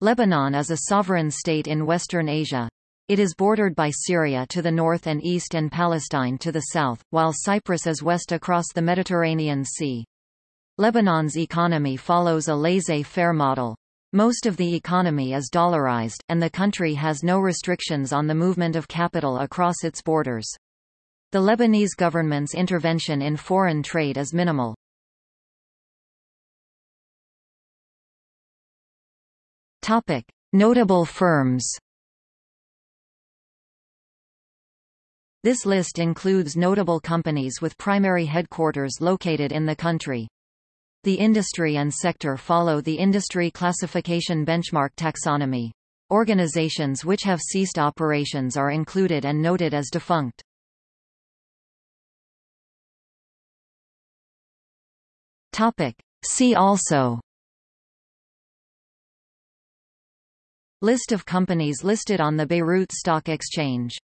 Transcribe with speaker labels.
Speaker 1: Lebanon is a sovereign state in Western Asia. It is bordered by Syria to the north and east and Palestine to the south, while Cyprus is west across the Mediterranean Sea. Lebanon's economy follows a laissez-faire model. Most of the economy is dollarized, and the country has no restrictions on the movement of capital across its borders. The Lebanese government's intervention in foreign trade is minimal. Topic: Notable firms. This list includes notable companies with primary headquarters located in the country. The industry and sector follow the industry classification benchmark taxonomy. Organizations which have ceased operations are included and noted as defunct. Topic. See also List of companies listed on the Beirut Stock Exchange